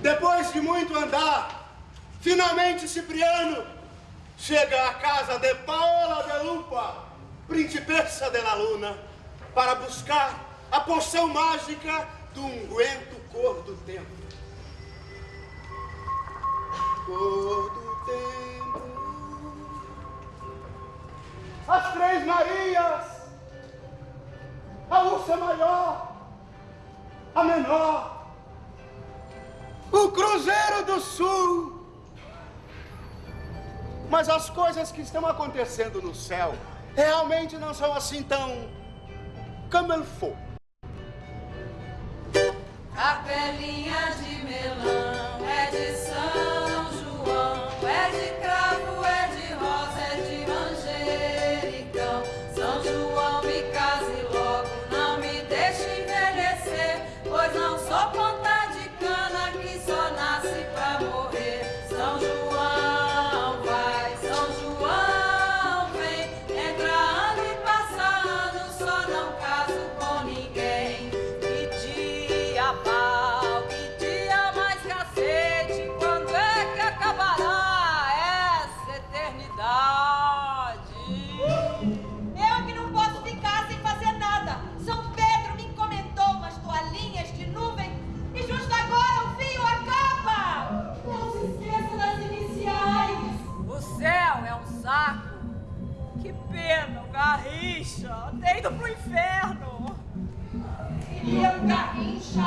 Depois de muito andar, finalmente Cipriano chega à casa de Paola de Lupa, principessa de la Luna, para buscar a poção mágica do unguento cor do tempo. Cor do tempo. As Três Marias, a Ursa Maior, a Menor, o Cruzeiro do Sul. Mas as coisas que estão acontecendo no céu realmente não são assim tão como ele for. Capelinha de melão é de São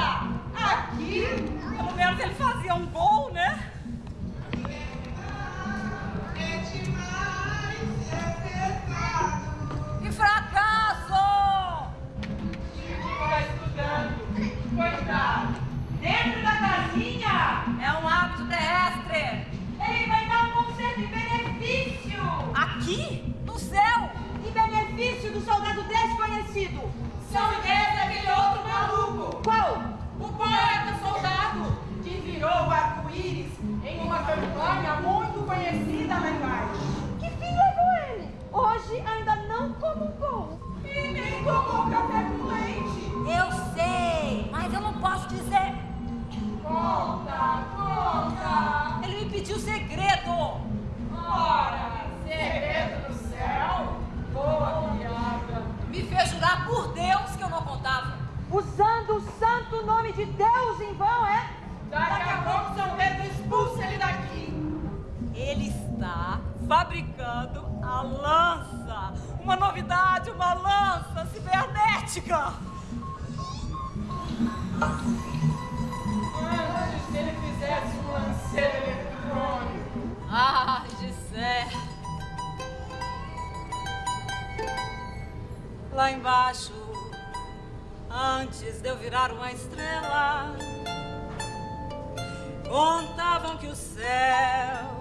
garrincha aqui. Pelo menos ele fazia um gol, né? Que fracasso! Fica estudando. Coitado. Dentro da casinha. É um hábito terrestre. Ele vai dar um concerto em benefício. Aqui? No céu? Em benefício do soldado desconhecido. São ideias poeta soldado que virou o arco-íris em uma campanha muito conhecida lá embaixo. Que fim levou ele? Hoje ainda não comungou. E nem tomou café com leite. Eu sei, mas eu não posso dizer. Conta, conta. Ele me pediu segredo. Ora, segredo do céu. Boa piada. Me fez jurar por Deus que eu não contava. Usando o santo nome de Deus em vão, é? Daqui a pouco São Pedro expulsa ele daqui. Ele está fabricando a lança. Uma novidade, uma lança cibernética. Antes que ele fizesse um lanceiro eletrônico. Ai, Gisé. Lá embaixo, antes de eu virar uma estrela, contavam que o céu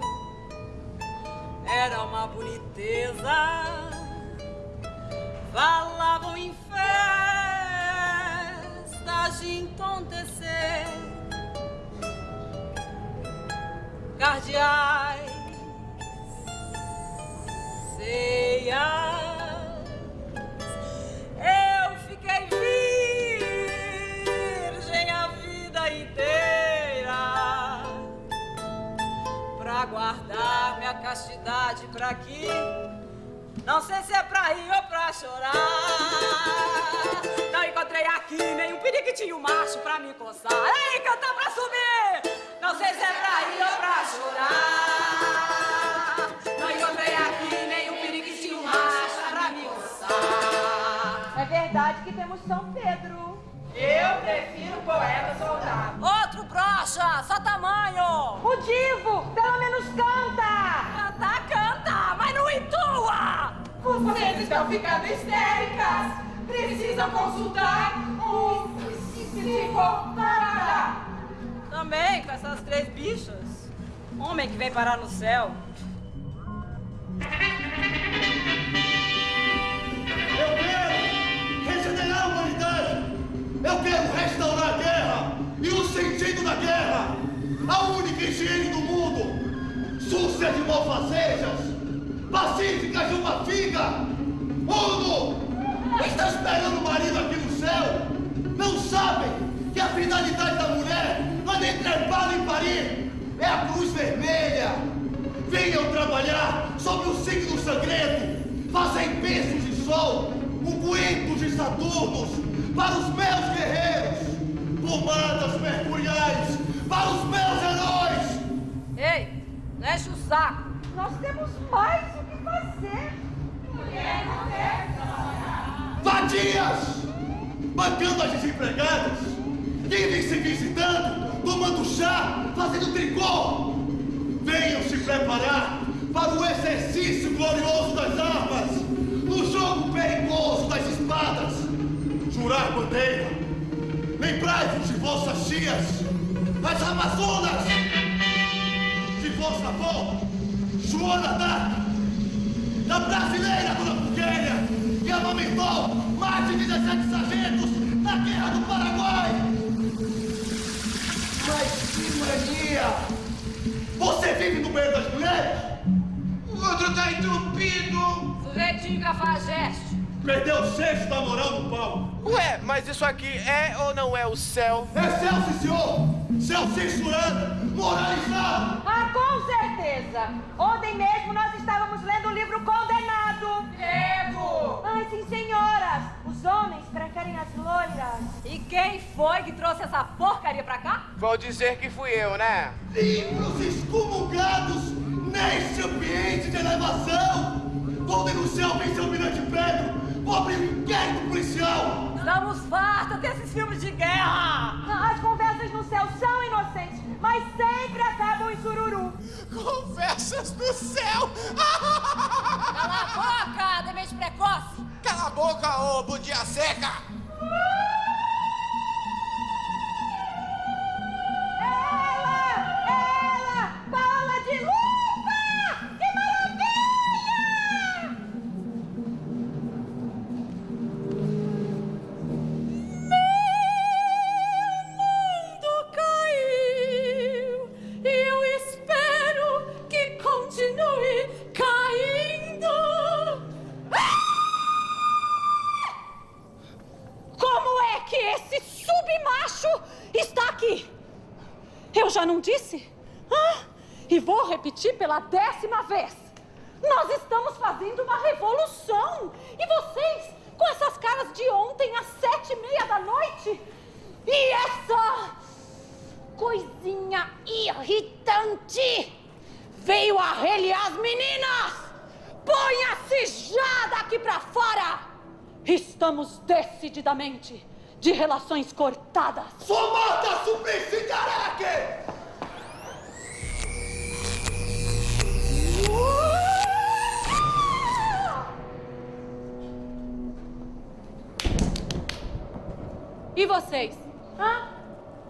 era uma boniteza. Falavam em festas de entontecer cardeais, ceias. Guardar minha castidade pra aqui. Não sei se é pra rir ou pra chorar. Não encontrei aqui nenhum periquitinho macho pra me coçar. Ei, cantar pra subir! Não sei se é pra rir ou pra chorar. Não encontrei aqui nenhum periquitinho macho pra me coçar. É verdade que temos São Pedro. Eu prefiro poeta soldado. Outro brocha, só tamanho! O divo, pelo menos canta. Canta, canta, mas não entua! Vocês estão ficando histéricas. Precisam consultar um psicopata. Também com essas três bichas. Homem que vem parar no céu. Eu quero restaurar a guerra e o sentido da guerra. A única higiene do mundo. Súcia de malfazejas. Pacíficas de uma figa. Uno! Está esperando o marido aqui no céu. Não sabem que a finalidade da mulher não é nem trepado em Paris é a cruz vermelha. Venham trabalhar sob o signo sangrento, fazem pensos de sol, ungüentos de Saturnos, para os meus guerreiros, pomadas mercuriais, para os meus heróis. Ei, não enche o saco. Nós temos mais o que fazer. Mulher não deve. Vadias! Bancando as desempregadas, vivem se visitando, tomando chá, fazendo tricô. Venham se preparar para o exercício glorioso das armas, no jogo perigoso das espadas. Jurar bandeira, lembrai-vos de vossas tias, as Amazonas, de vossa avó, Joana Dark, da brasileira Dona Pulquéria, que amamentou mais de 17 sargentos na Guerra do Paraguai. Mas que mania! Você vive no meio das mulheres? O outro tá entupido! Sujeitinho cafajeste. Perdeu o senso da moral no pau. Ué, mas isso aqui é ou não é o céu? É céu, sim, senhor! Céu censurando, moralizado! Ah, com certeza. Ontem mesmo nós estávamos lendo o livro Condenado. Grego! Ai, sim, senhoras. Os homens preferem as loiras. E quem foi que trouxe essa porcaria pra cá? Vou dizer que fui eu, né? Livros excomungados neste ambiente de elevação! Vou denunciar o vice-almirante Pedro! Vou abrir um inquérito policial! Estamos fartos desses filmes de guerra! As conversas no céu são inocentes, mas sempre acabam em sururu. Conversas do céu! Cala a boca, demente precoce! Cala a boca, ô budia seca! Ela! Ela! Eu já não disse? Ah, e vou repetir pela décima vez. Nós estamos fazendo uma revolução. E vocês, com essas caras de ontem às sete e meia da noite? E essa coisinha irritante veio arreliar as meninas! Ponha-se já daqui pra fora! Estamos decididamente de relações cortadas. Somata Suplicy Caraque! E vocês? Hã?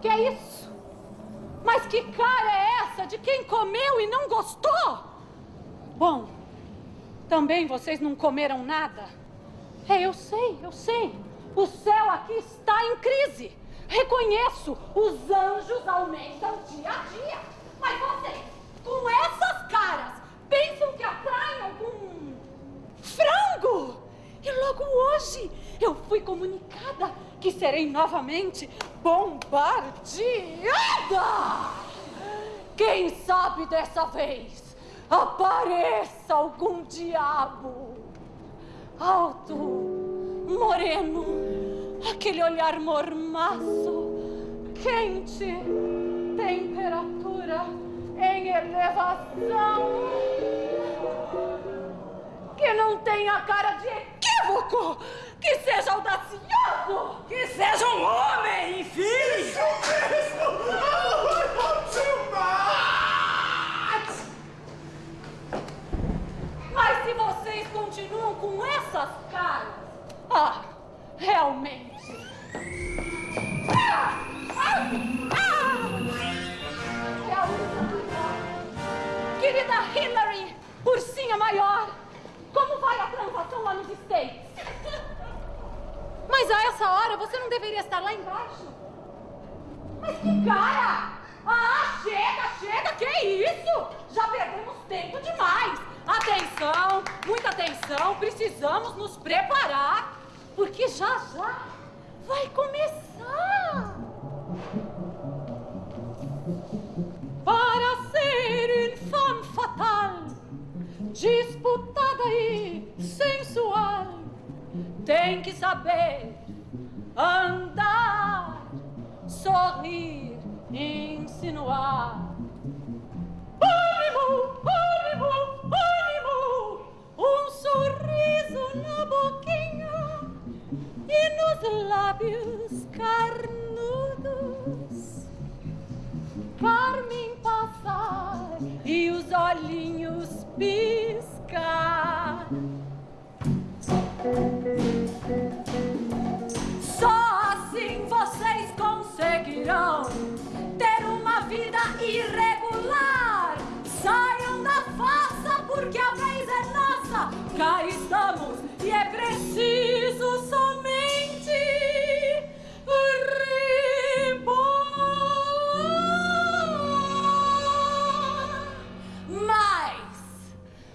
Que é isso? Mas que cara é essa de quem comeu e não gostou? Bom, também vocês não comeram nada. É, eu sei, eu sei. O céu aqui está em crise. Reconheço, os anjos aumentam dia a dia. Mas vocês, com essas caras, pensam que atraem algum frango? E logo hoje eu fui comunicada que serei novamente bombardeada. Quem sabe dessa vez apareça algum diabo alto, moreno, aquele olhar mormaço, quente, temperatura em elevação que não tenha cara de equívoco, que seja audacioso, que seja um homem, enfim. Isso mesmo! Mas se vocês continuam com essas caras, ah, realmente. Ah! Ah! Ah! Querida Hillary, ursinha maior, como vai a transação lá nos States? Mas a essa hora você não deveria estar lá embaixo. Mas que cara! Ah, chega, chega, que isso? Já perdemos tempo demais. Atenção, muita atenção, precisamos nos preparar, porque já já vai começar. Para ser infame fatal, disputada e sensual, tem que saber andar, sorrir, insinuar. Ânimo, ânimo, ânimo, um sorriso na boquinha e nos lábios carnudos. Carmen passar e os olhinhos piscar. Só assim vocês conseguirão ter uma vida irregular. Saiam da farsa porque a vez é nossa. Cá estamos e é preciso somente rebolar. Mas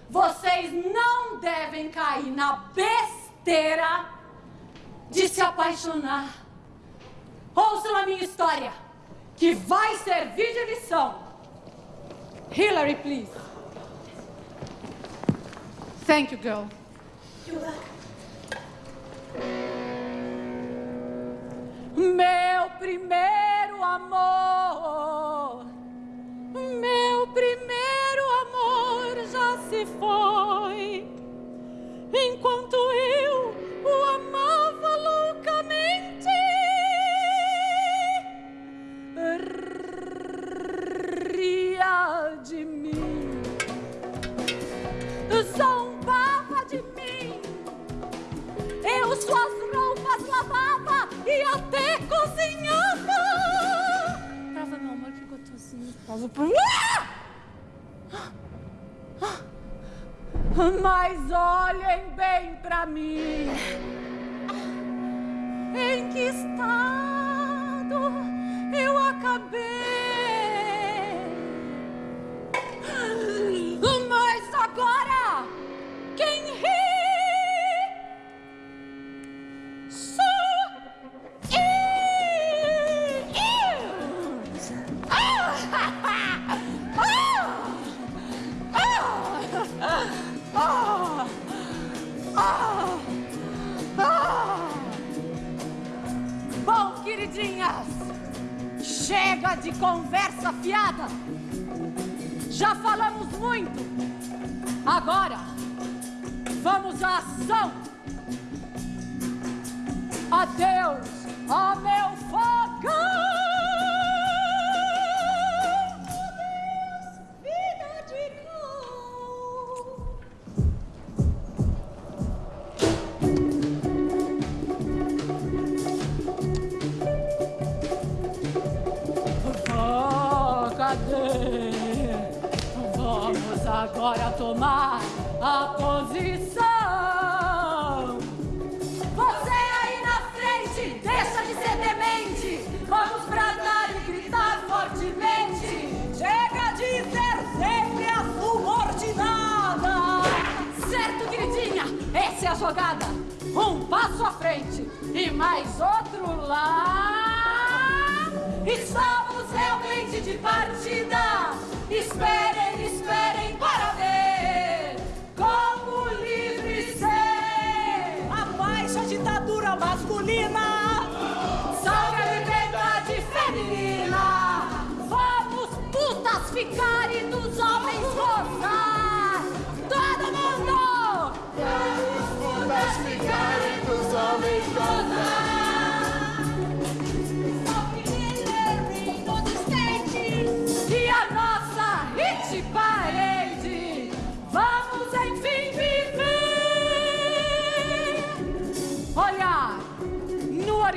vocês não devem cair na besteira de se apaixonar. Ouçam a minha história, que vai servir de lição. Hillary, please. Thank you, girl. Meu primeiro amor,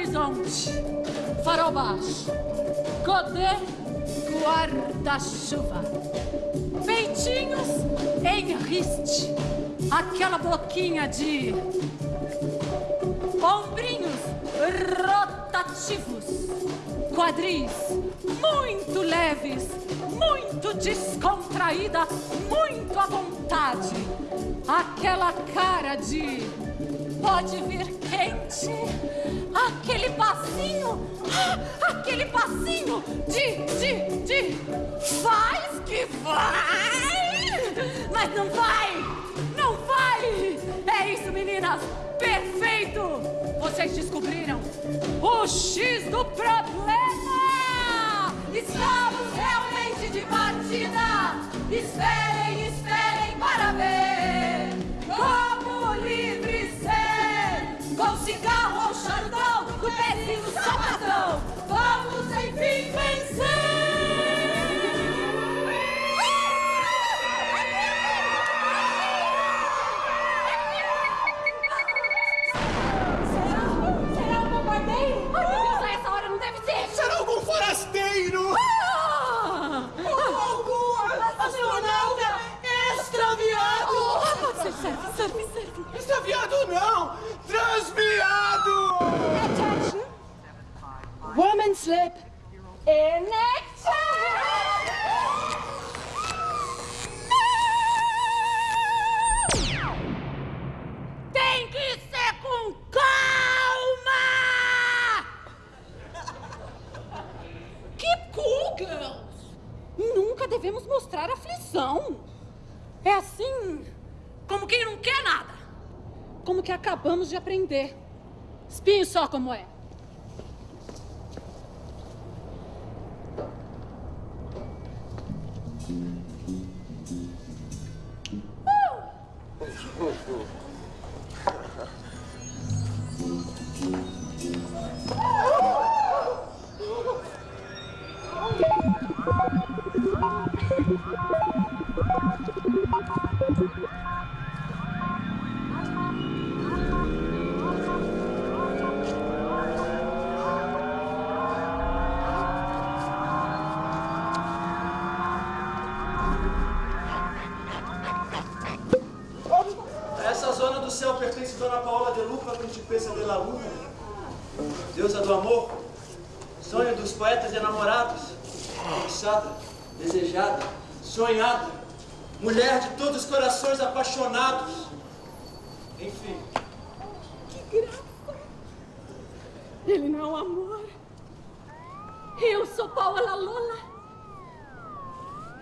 horizonte, farol baixo, godê, guarda-chuva, peitinhos em riste, aquela boquinha de ombrinhos rotativos, quadris muito leves, muito descontraída, muito à vontade. Aquela cara de pode vir quente, aquele passinho, aquele passinho de, de, de faz que vai, mas não vai, não vai. É isso, meninas, perfeito. Vocês descobriram o X do problema! Estamos realmente de partida! Esperem, esperem para pode ser, serve, serve, serve. Extraviado não! Transviado! Woman slip. In action! Tem que ser com calma! Keep cool, girls! Nunca devemos mostrar aflição. É assim, como quem não quer nada. Como que acabamos de aprender. Espinho só como é. Essa Principessa de la Luna, deusa do amor, sonho dos poetas enamorados, fixada, desejada, sonhada, mulher de todos os corações apaixonados. Enfim, Que graça! Ele não é amor. Eu sou Paola Lola.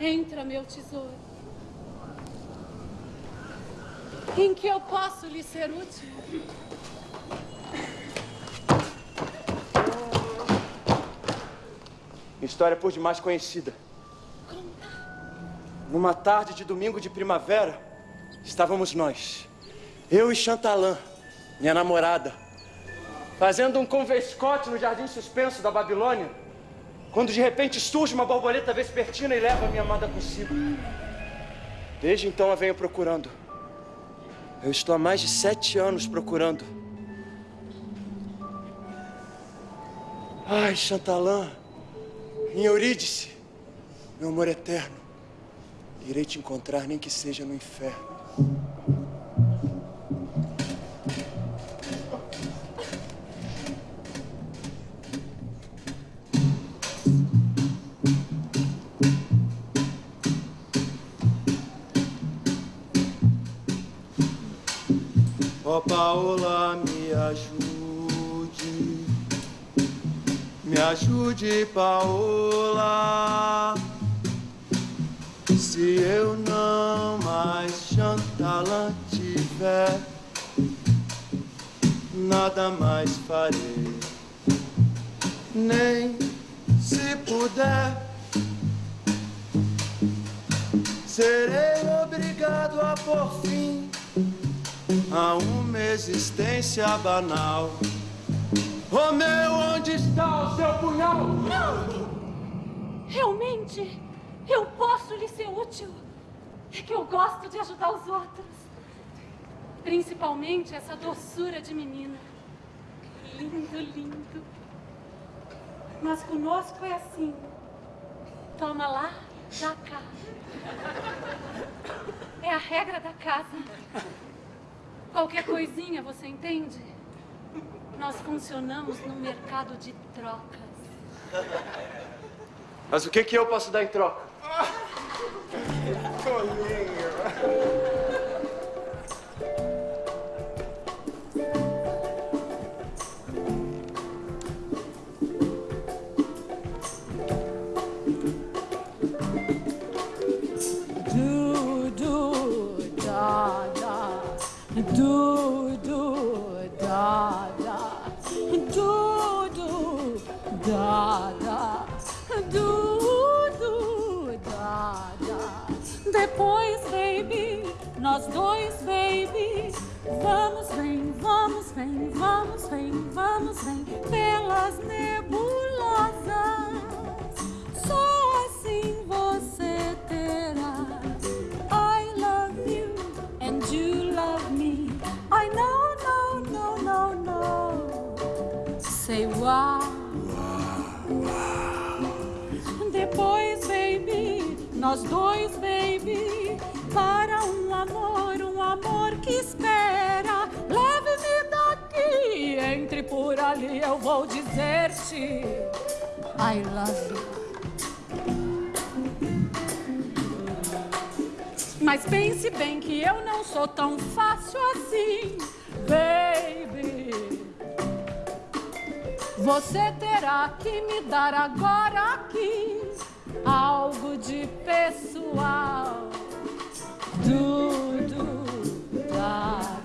Entra, meu tesouro. Em que eu posso lhe ser útil? História por demais conhecida. Numa tarde de domingo de primavera, estávamos nós, eu e Chantalã, minha namorada, fazendo um convescote no jardim suspenso da Babilônia, quando de repente surge uma borboleta vespertina e leva minha amada consigo. Desde então a venho procurando. Eu estou há mais de sete anos procurando. Ai, Chantalã, em Eurídice, meu amor eterno, irei te encontrar nem que seja no inferno. Ó Paola, me ajude, me ajude, Paola. Se eu não mais Chantalã tiver, nada mais farei, nem se puder. Serei obrigado a por fim a uma existência banal. Romeu, onde está o seu punhal? Realmente, eu posso lhe ser útil. É que eu gosto de ajudar os outros. Principalmente essa doçura de menina. Lindo, lindo. Mas conosco é assim. Toma lá, dá cá. É a regra da casa. Qualquer coisinha, você entende? Nós funcionamos no mercado de trocas. Mas o que, que eu posso dar em troca? Do, do, da, da. Do, da, da, du, du, da, da. Depois, baby, nós dois, baby. Vamos, vem, vamos, vem, vamos, vem, vamos, vem pelas neve. Nós dois, baby, para um amor, um amor que espera. Leve-me daqui, entre por ali, eu vou dizer-te: I love you. Mas pense bem que eu não sou tão fácil assim, baby. Você terá que me dar agora aqui algo de pessoal. Da,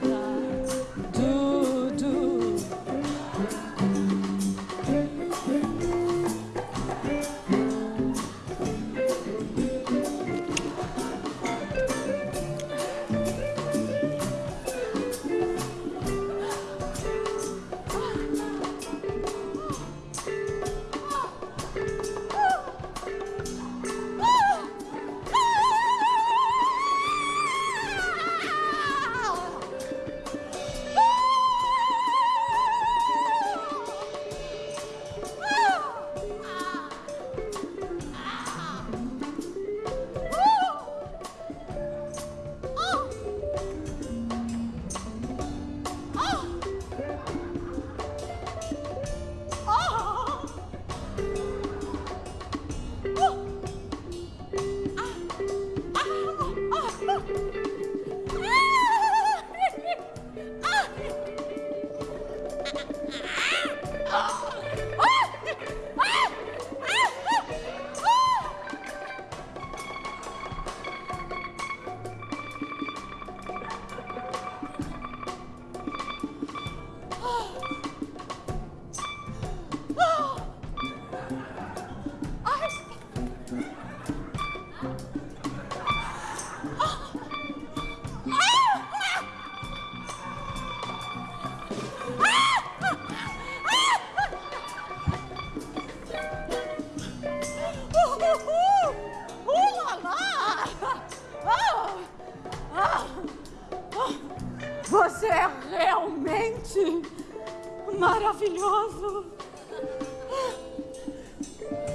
maravilhoso.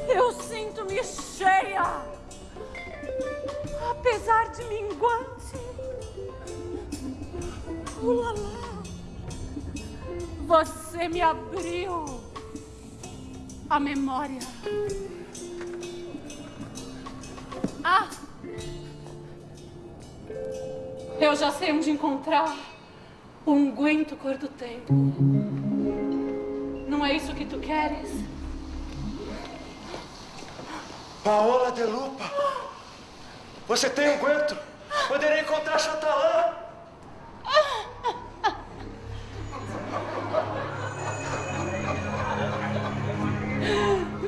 Eu sinto-me cheia, apesar de minguante. Ulala. Você me abriu a memória. Ah! Eu já sei onde encontrar o unguento cor do tempo. É isso que tu queres? Paola de Lupa, você tem um guento? Poderia encontrar Chantalã.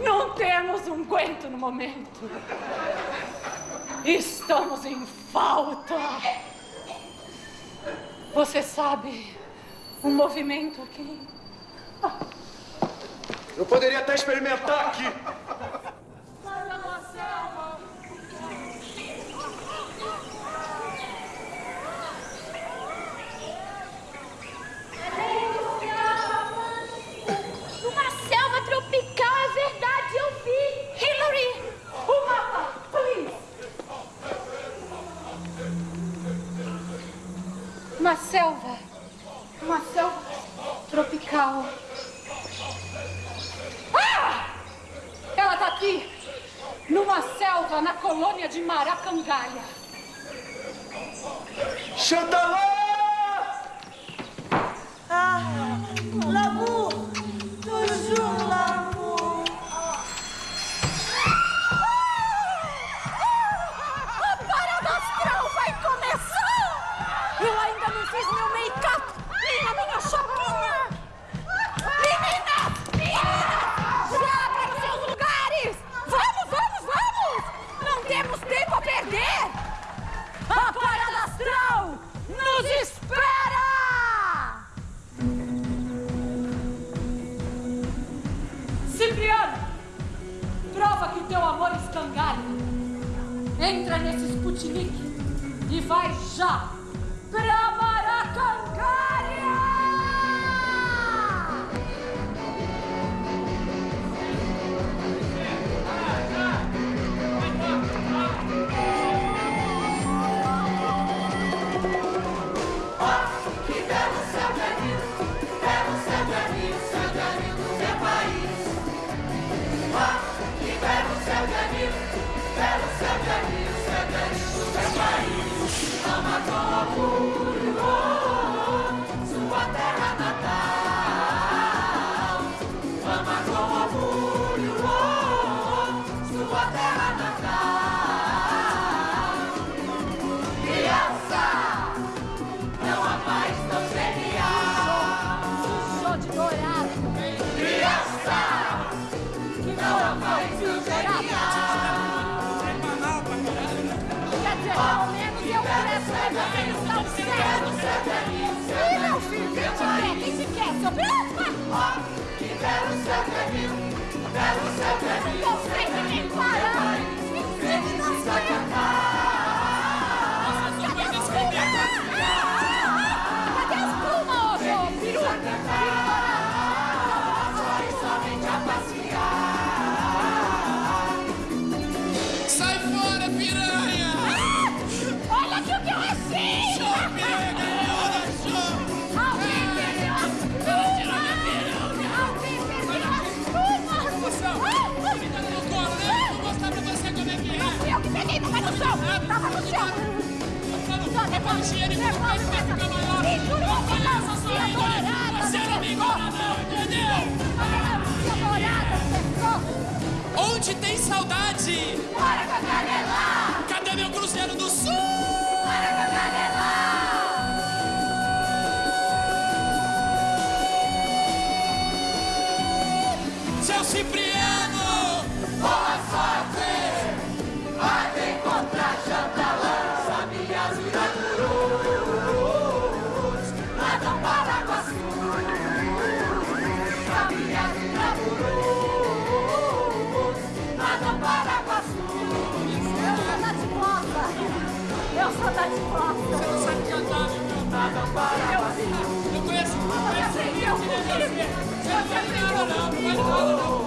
Não temos unguento no momento. Estamos em falta. Você sabe um movimento aqui? Eu poderia até experimentar aqui. Uma selva uma selva tropical. Ah! Ela tá aqui, numa selva na colônia de Maracangalha. Chantalã! Ah, l'amour, toujours l'amour. Sputnik e vai já Onde tem saudade? ¡Vamos! ¡Vamos! ¡Vamos!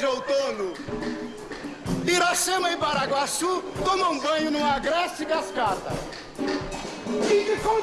de outono. Iracema e Paraguaçu tomam banho numa agreste cascata. King Kong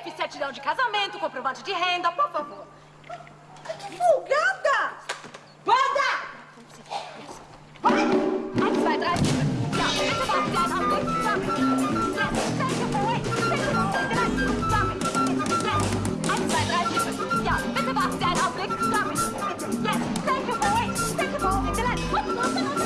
CPF, certidão de casamento, comprovante de renda, por favor. Que folgada! Banda! Vai! Eins, thank you for waiting. Thank you for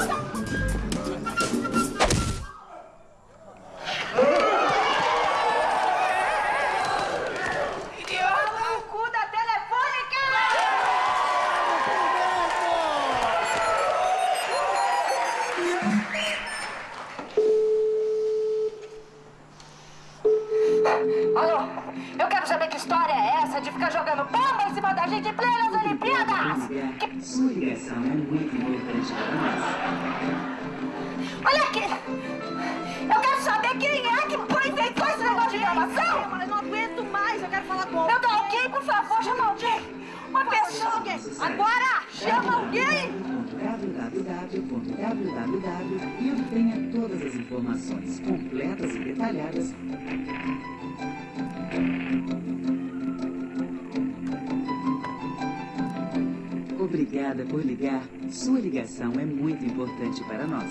Agora, chama alguém! www.www e obtenha todas as informações completas e detalhadas Obrigada por ligar. Sua ligação é muito importante para nós.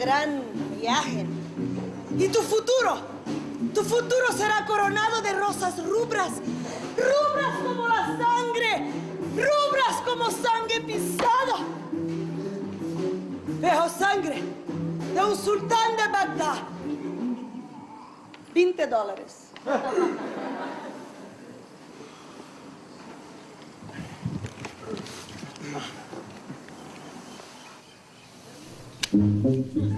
Gran viaje. Y tu futuro, tu futuro será coronado de rosas rubras. Rubras como la sangre. Rubras como sangre pisada. Pero sangre de un sultán de Bagdad. 20 dólares.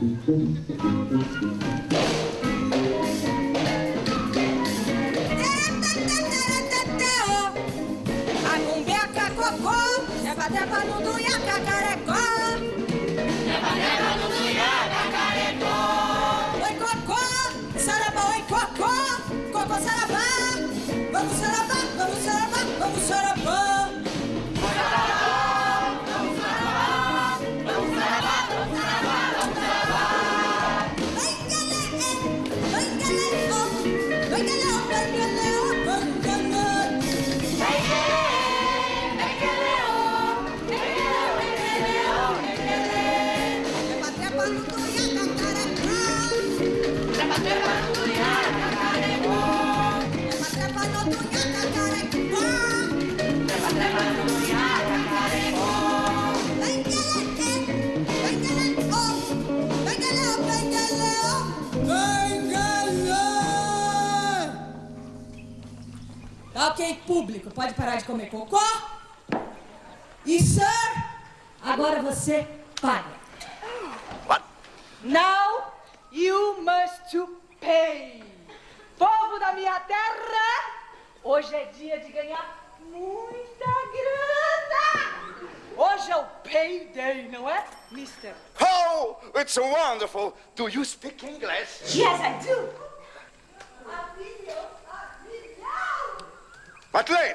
Ok, público, pode parar de comer cocô? E, sir, agora você paga. What? Now you must to pay. Povo da minha terra, hoje é dia de ganhar muita grana. Hoje é o payday, não é, mister? Oh, it's wonderful. Do you speak English? Yes, I do. But lady,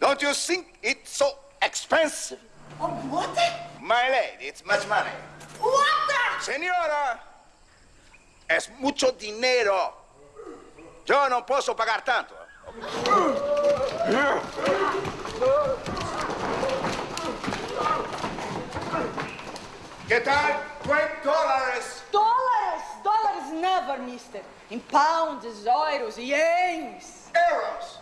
don't you think it's so expensive? Oh, what? My lady, it's much money. What? Señora, es mucho dinero. Yo no puedo pagar tanto. ¿Qué tal? 20 dólares. Dólares, dólares never, mister. In pounds, euros, yens. Euros.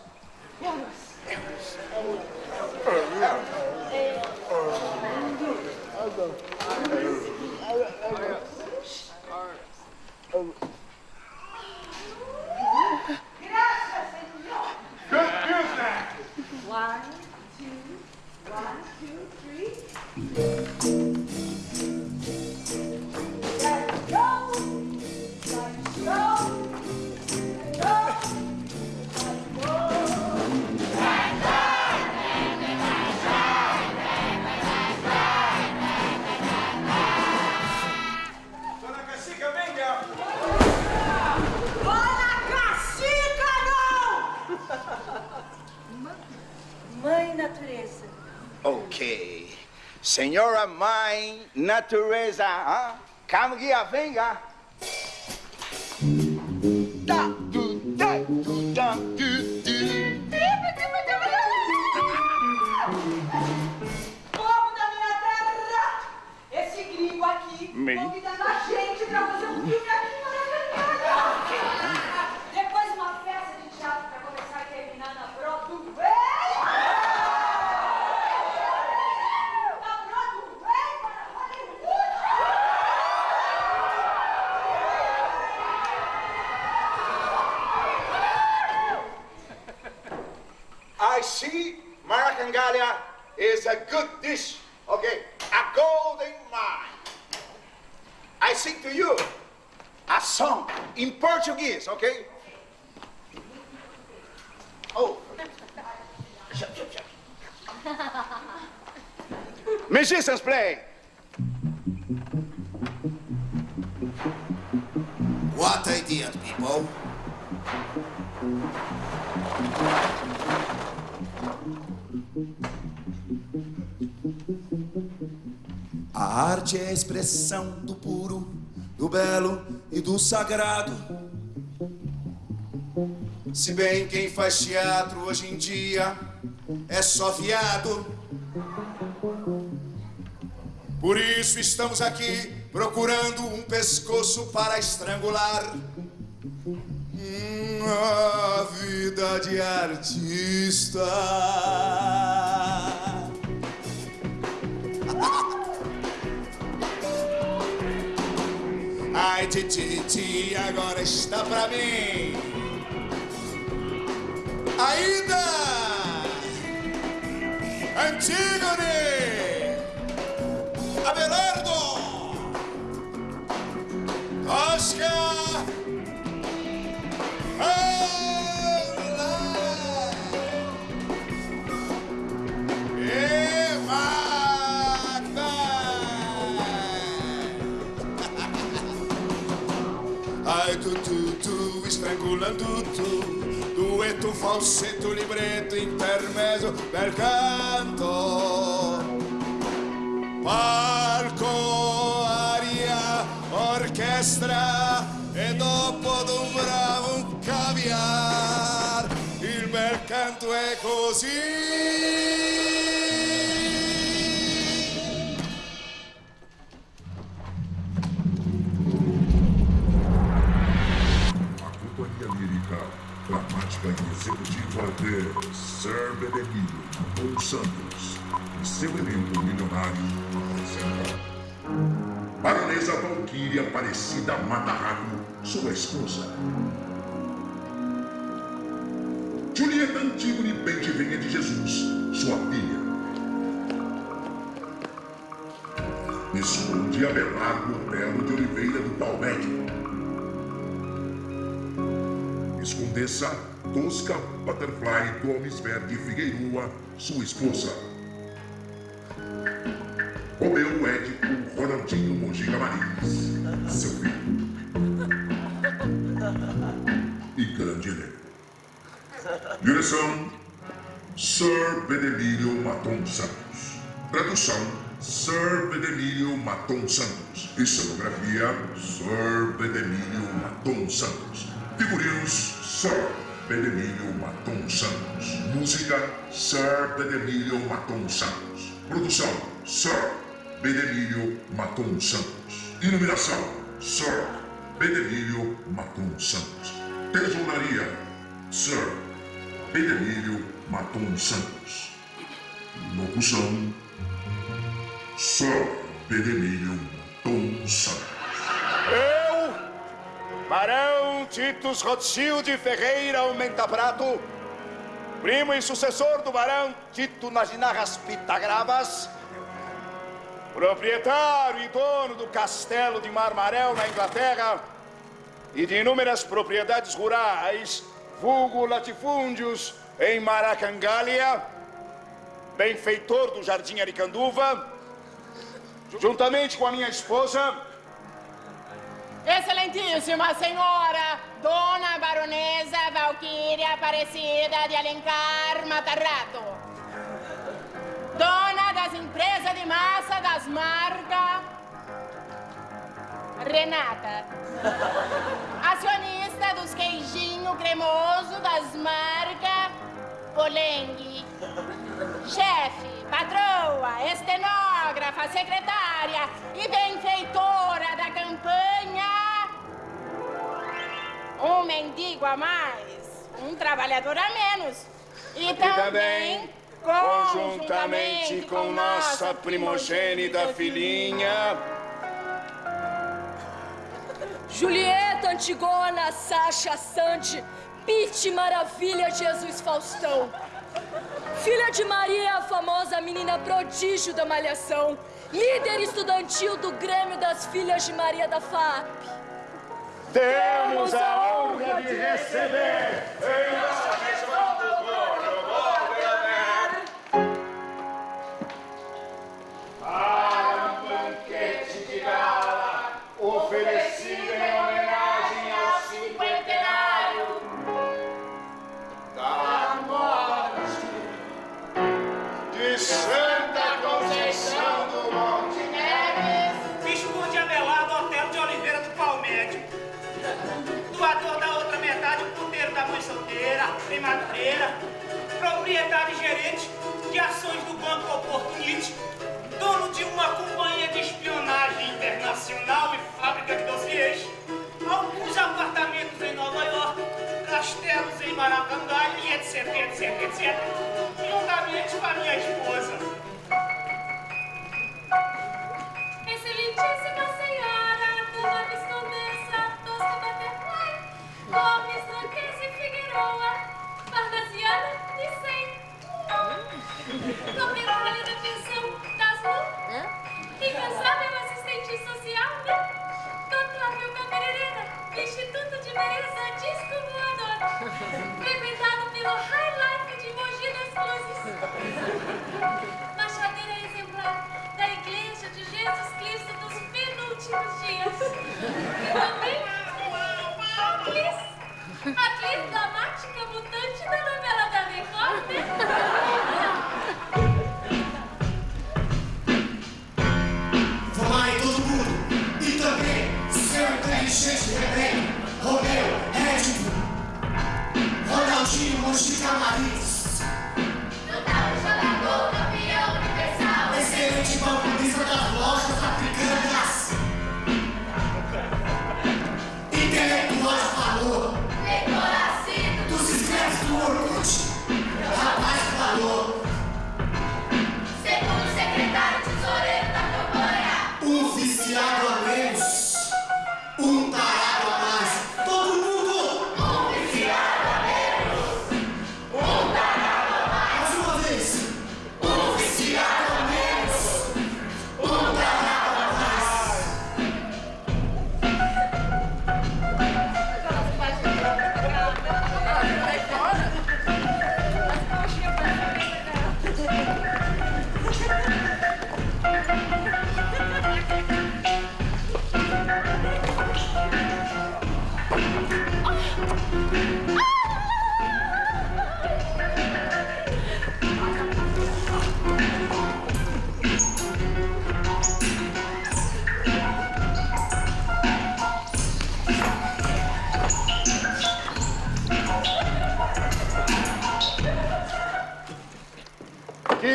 One, two, one, two, three. Natureza. Ok. Senhora Mãe Natureza, ah? Calma, guia, venga. Da, du, da, du, da, du, du. Expressão do puro, do belo e do sagrado. Se bem quem faz teatro hoje em dia é só viado. Por isso estamos aqui procurando um pescoço para estrangular. Hum, a vida de artista. Ai, titi, agora está pra mim. Ainda! Antígone! Abelardo! Oscar! Olá! Estrangulando tu dueto, falsetto, libretto, intermezzo, bel canto. Palco, aria, orchestra e dopo d'un bravo un caviar. Il bel canto è così. De Sir Benemílio Dom Santos e seu elenco milionário apresenta Baronesa Valquíria Aparecida Matarraco, sua esposa. Julieta Antígone Bentivenha de Jesus, sua filha. Visconde Abelardo Otelo de Oliveira do Palmete. Escondessa Tosca Butterfly Gomes Verde Figueirua, sua esposa. Romeu Édipo Ronaldinho Mojica Marins, seu filho. E grande elenco. Direção: Sir Benemílio Maton Santos. Tradução: Sir Benemílio Maton Santos. E cenografia: Sir Benemílio Maton Santos. Figurinos: Sir Benemílio Maton Santos. Música: Sir Benemílio Maton Santos. Produção: Sir Benemílio Maton Santos. Iluminação: Sir Benemílio Maton Santos. Tesouraria: Sir Benemílio Maton Santos. Locução: Sir Benemílio Maton Santos. Barão Titus Rothschild Ferreira Aumenta Prato, primo e sucessor do Barão Tito Naginarras Pitagravas, proprietário e dono do castelo de Marmarel na Inglaterra e de inúmeras propriedades rurais, vulgo latifúndios em Maracangalha, benfeitor do Jardim Aricanduva, juntamente com a minha esposa, Excelentíssima senhora, Dona Baronesa Valquíria Aparecida de Alencar Matarrato. Dona das empresas de massa das marcas Renata. Acionista dos queijinho cremoso das marcas Polengue. Chefe, patroa, estenógrafa, secretária e benfeitora da campanha. Um mendigo a mais, um trabalhador a menos. E, e também, conjuntamente com nossa primogênita filhinha, Julieta Antigona, Sasha Sante, Pete Maravilha, Jesus Faustão. Filha de Maria, é a famosa menina prodígio da Malhação, líder estudantil do Grêmio das Filhas de Maria da FAP. Temos a honra de receber em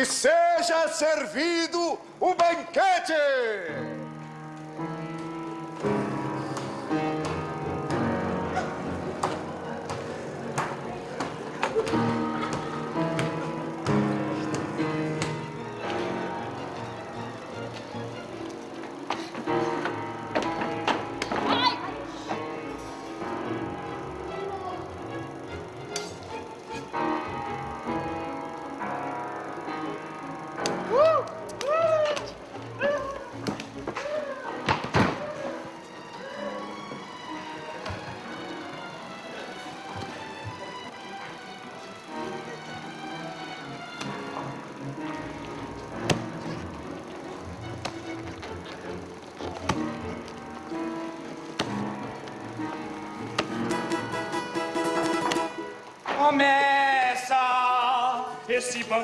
seja servido o banquete!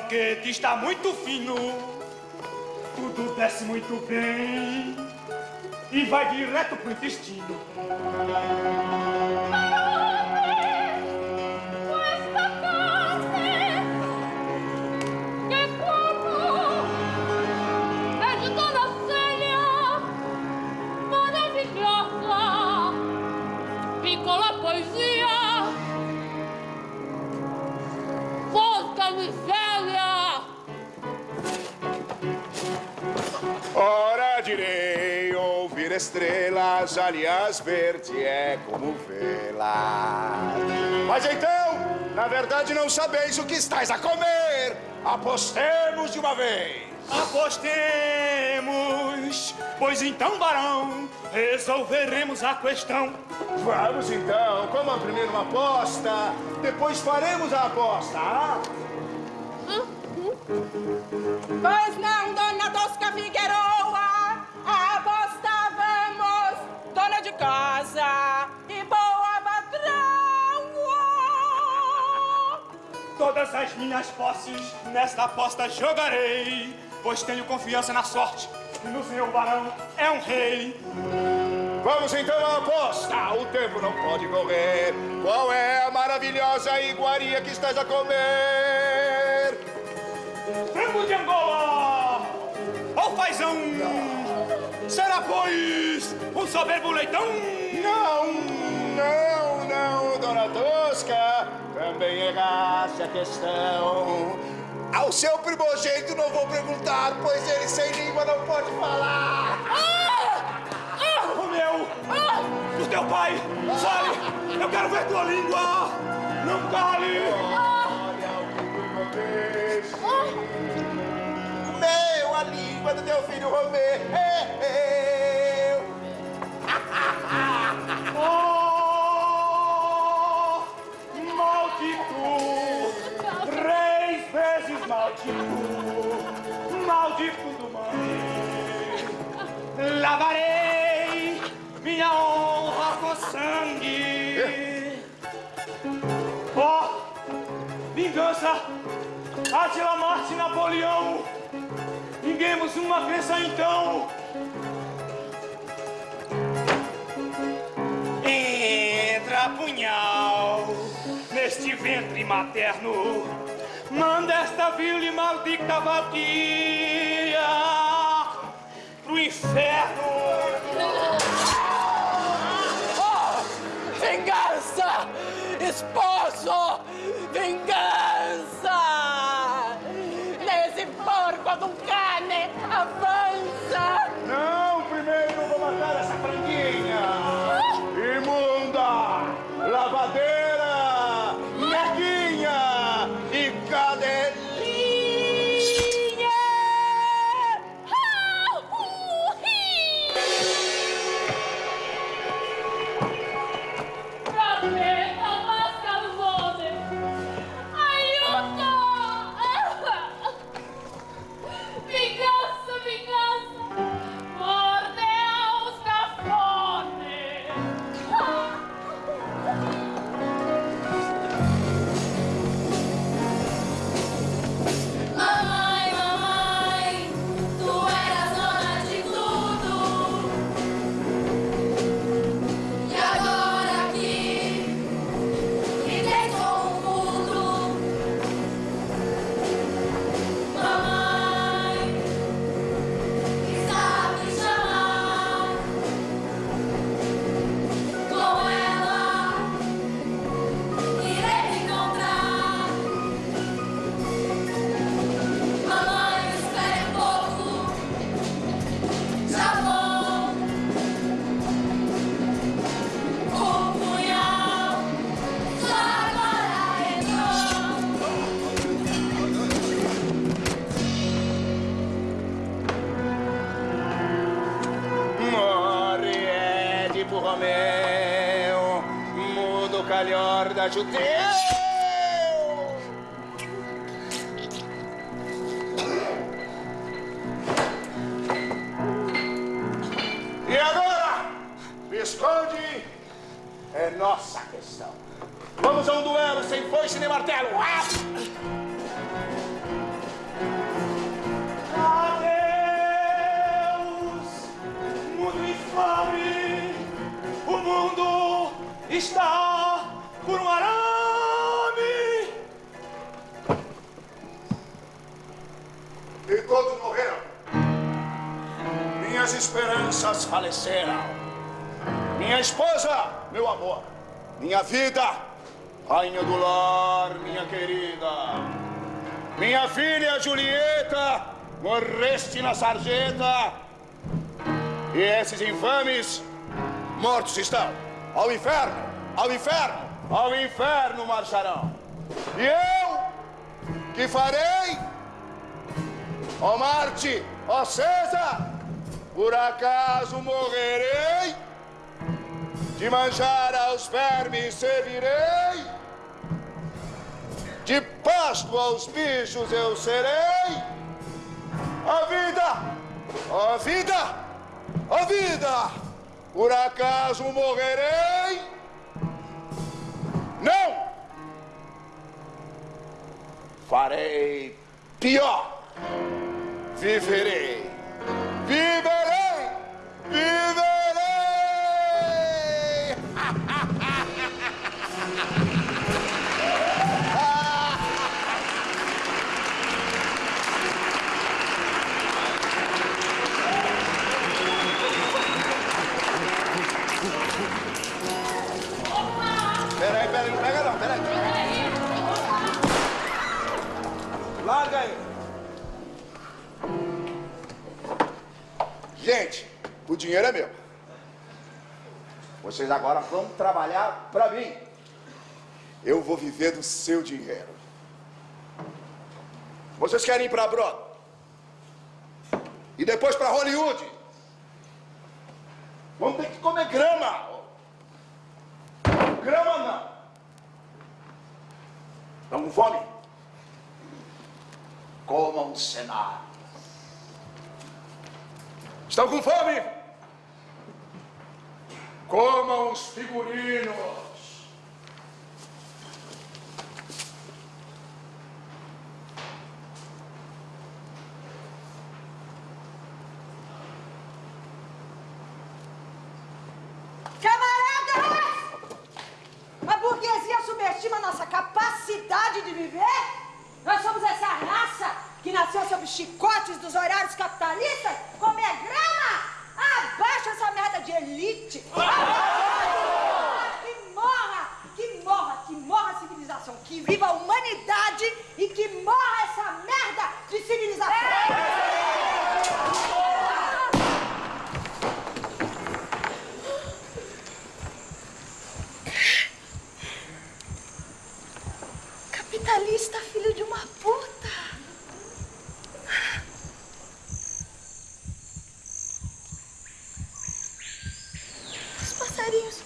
banquete está muito fino, tudo desce muito bem e vai direto pro intestino. estrelas, aliás, verde é como vê-la. Mas então, na verdade, não sabeis o que estáis a comer. Apostemos de uma vez. Apostemos, pois então, barão, resolveremos a questão. Vamos então, como a primeira uma aposta, depois faremos a aposta. Ah? Pois não, dona Tosca Figueiredo! Casa e boa patroa. Todas as minhas posses nesta aposta jogarei, pois tenho confiança na sorte e no senhor barão é um rei. Vamos então à aposta. O tempo não pode correr. Qual é a maravilhosa iguaria que estás a comer? Frango de Angola! Ou fazão! Será, pois, um soberbo leitão? Não, não, não, dona Tosca. Também erraste a questão. Ao seu primogênito não vou perguntar, pois ele sem língua não pode falar. O meu! O teu pai! Fale! Eu quero ver tua língua! Não cale! Meu, língua do teu filho Romeu. Oh, maldito! Três vezes maldito! Maldito do mãe! Lavarei minha honra com sangue! Oh, vingança! Atila Marte Napoleão! Vinguemos uma crença então! Entra punhal neste ventre materno, manda esta vil e maldita vadia pro inferno. Oh, vingança! Esposo! Vingança! Romeu, mudo calhor da judeu. E agora, Visconde, é nossa questão. Vamos a um duelo sem foice nem martelo. Ah! Minhas esperanças faleceram. Minha esposa, meu amor. Minha vida, rainha do lar, minha querida. Minha filha Julieta, morreste na sarjeta. E esses infames mortos estão. Ao inferno, ao inferno, ao inferno marcharão. E eu que farei? Ó Marte, ó César, por acaso morrerei? De manjar aos vermes servirei? De pasto aos bichos eu serei? A vida, a vida, a vida, por acaso morrerei? Não! Farei pior. Viverei. Viverei. Viverei. Gente, o dinheiro é meu. Vocês agora vão trabalhar para mim. Eu vou viver do seu dinheiro. Vocês querem ir para Broadway? E depois para Hollywood? Vão ter que comer grama. Grama não. Estão com fome? Comam cenário. Estão com fome? Comam os figurinos. Camaradas! A burguesia subestima nossa capacidade de viver? Nós somos essa raça que nasceu sob chicotes dos horários capitalistas? Comer grama? Abaixa essa merda de elite! Que morra! Que morra! Que morra a civilização! Que viva a humanidade e que morra essa merda de civilização! Capitalista, filho de uma puta. Os passarinhos.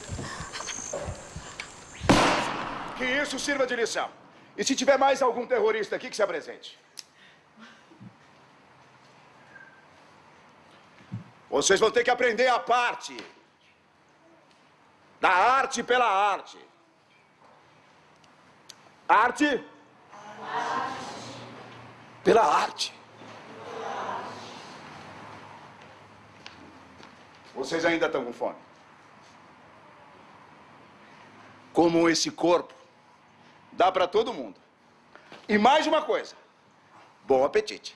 Que E se tiver mais algum terrorista aqui, que se apresente. Vocês vão ter que aprender a parte. Da arte pela arte. Arte? Pela arte. Vocês ainda estão com fome? Como esse corpo, dá para todo mundo. E mais uma coisa: bom apetite.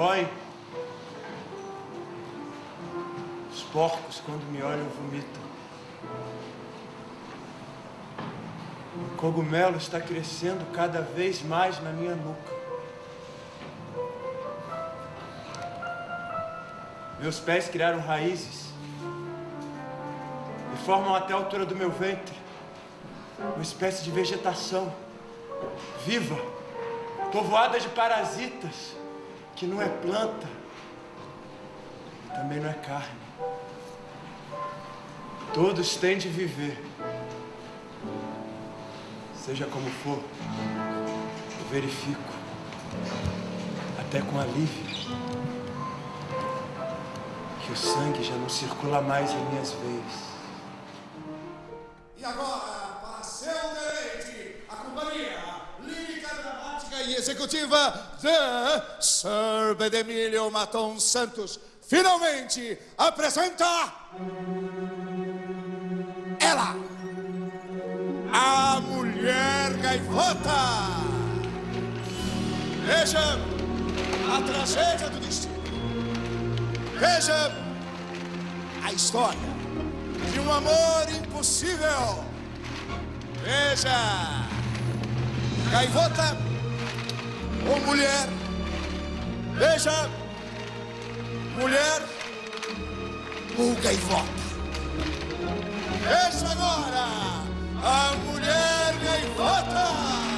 boy. Os porcos, quando me olham, vomitam. O cogumelo está crescendo cada vez mais na minha nuca. Meus pés criaram raízes e formam até a altura do meu ventre uma espécie de vegetação viva, povoada de parasitas que não é planta também não é carne. Todos têm de viver. Seja como for, eu verifico, até com alívio, que o sangue já não circula mais em minhas veias. E agora, para seu deleite, a companhia lírica, dramática e executiva de Sir Bedemilio Maton Santos finalmente apresenta ela, a Mulher Gaivota. Veja a tragédia do destino. Veja a história de um amor impossível. Veja, gaivota ou mulher. Veja, mulher ou gaivota. Veja agora, a mulher gaivota.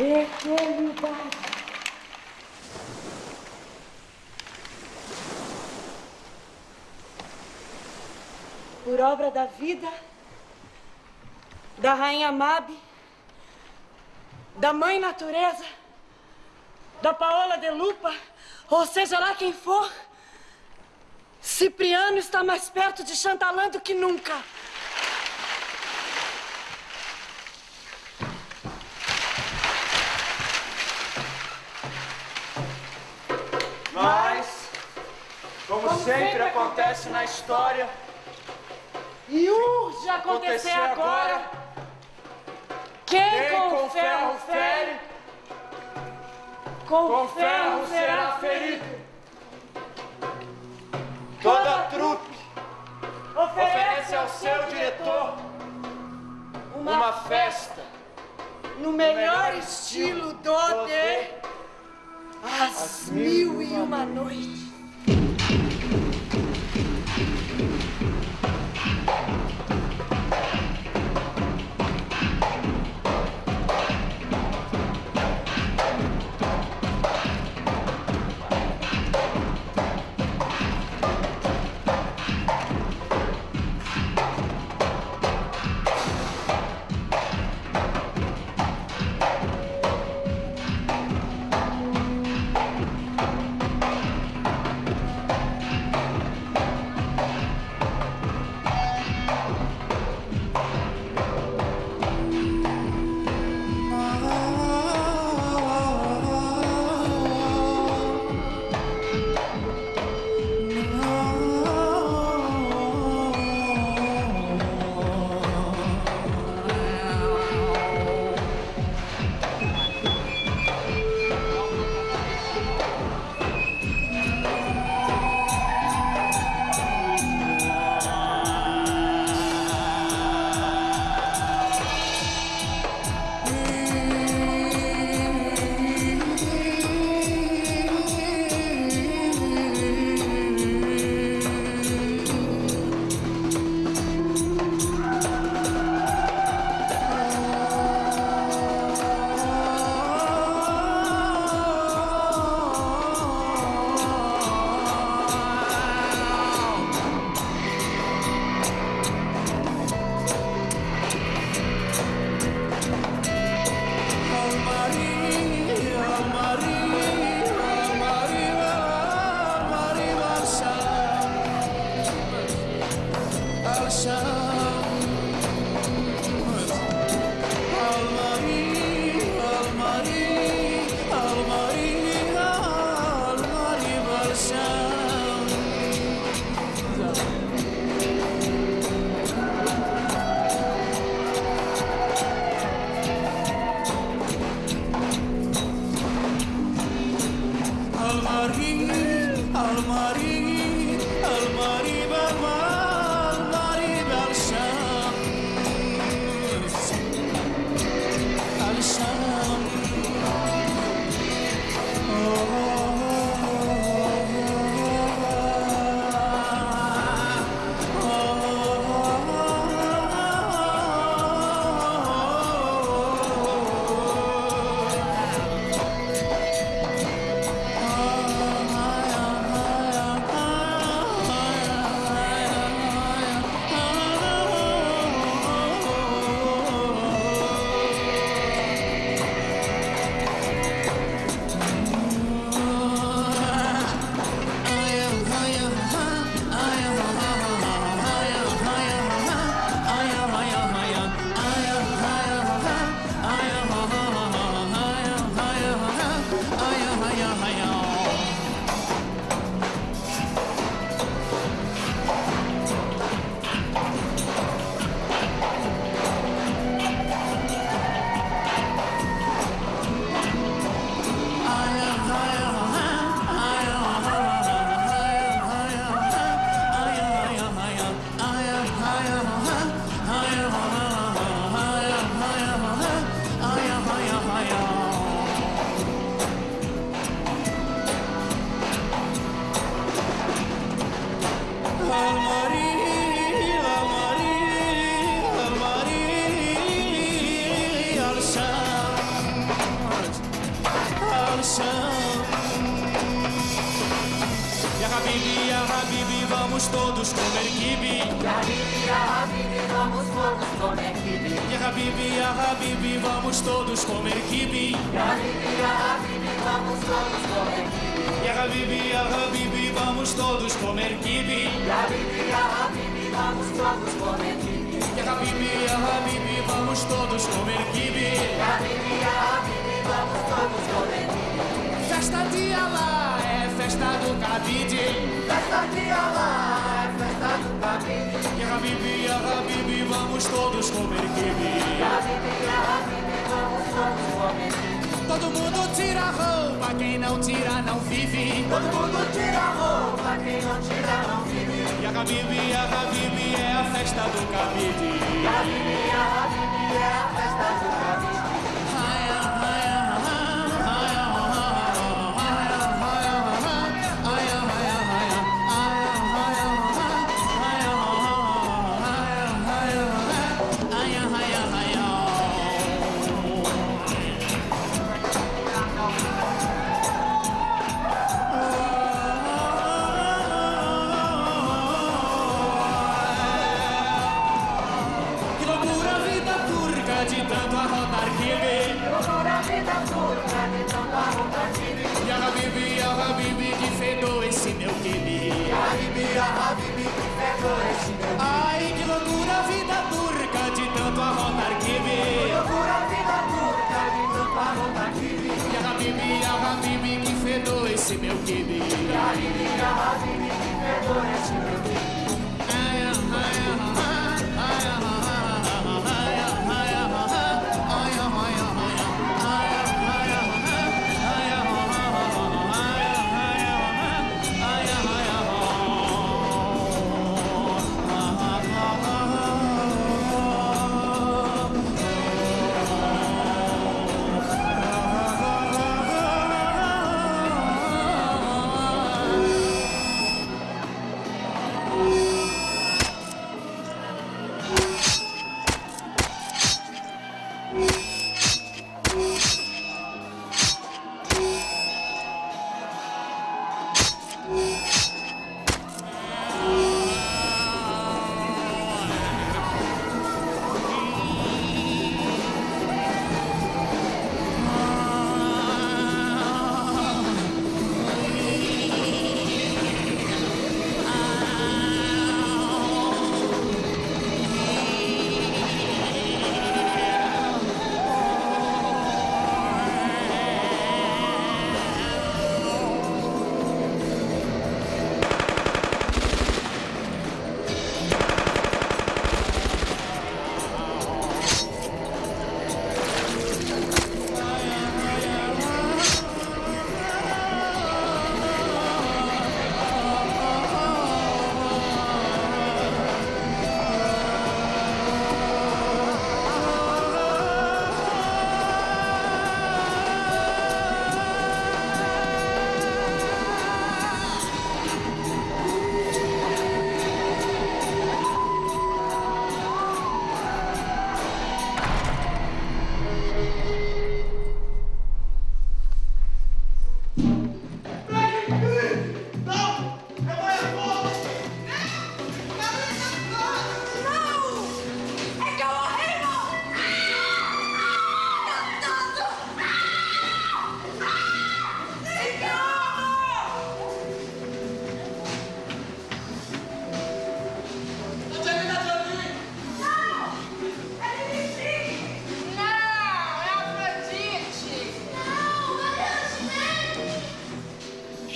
Eternidade. Por obra da vida, da Rainha Mabe, da Mãe Natureza, da Paola de Lupa, ou seja lá quem for, Cipriano está mais perto de Chantalã do que nunca. Mas, como, sempre acontece na história, E urge acontecer agora. Quem com ferro fere, com ferro será ferido. Toda trupe oferece ao seu diretor uma festa no melhor estilo do de As Mil e Uma Noites.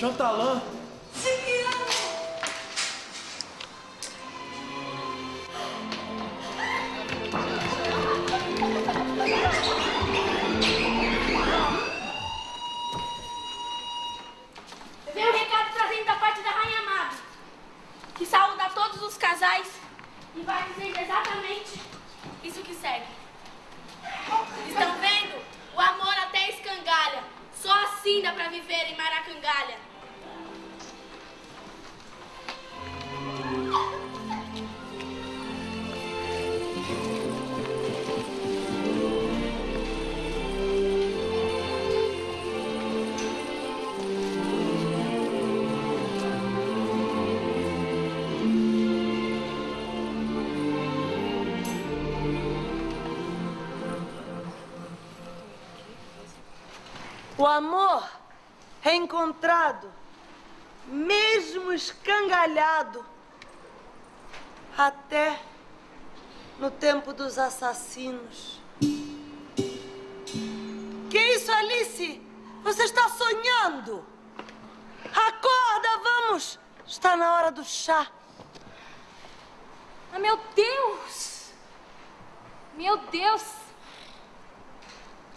Chantalan. Veio um recado trazendo da parte da Rainha Amada, que saúda todos os casais e vai dizer exatamente isso que segue. Estão vendo? O amor até escangalha. Só assim dá pra viver em Maracangalha. Reencontrado, mesmo escangalhado, até no tempo dos assassinos. Que isso, Alice? Você está sonhando? Acorda, vamos! Está na hora do chá. Ah, meu Deus! Meu Deus!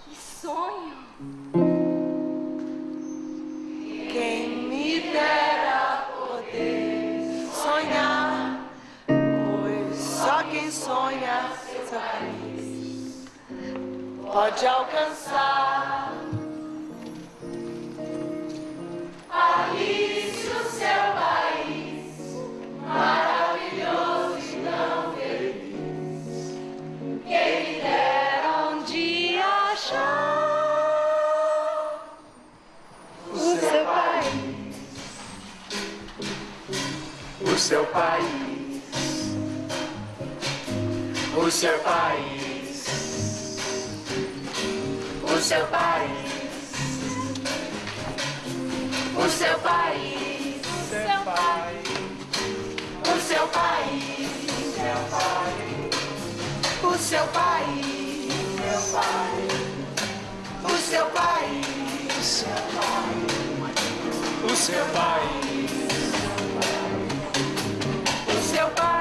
Que sonho! Quem me dera poder sonhar, pois só quem sonha seu país pode alcançar. Alice, O seu país. O seu país. O seu país. O seu país. O seu país. O seu país. O seu país. O seu país. O seu país. O seu pai.